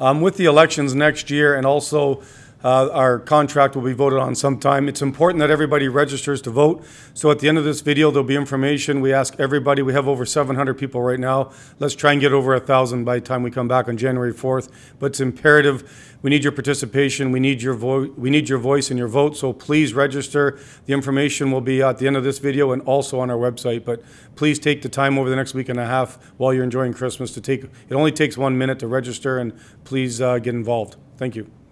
Um, with the elections next year and also uh, our contract will be voted on sometime. It's important that everybody registers to vote. So at the end of this video, there'll be information. We ask everybody, we have over 700 people right now. Let's try and get over a 1,000 by the time we come back on January 4th. But it's imperative. We need your participation. We need your, vo- we need your voice and your vote. So please register. The information will be at the end of this video and also on our website. But please take the time over the next week and a half while you're enjoying Christmas to take, it only takes one minute to register and please uh, get involved. Thank you.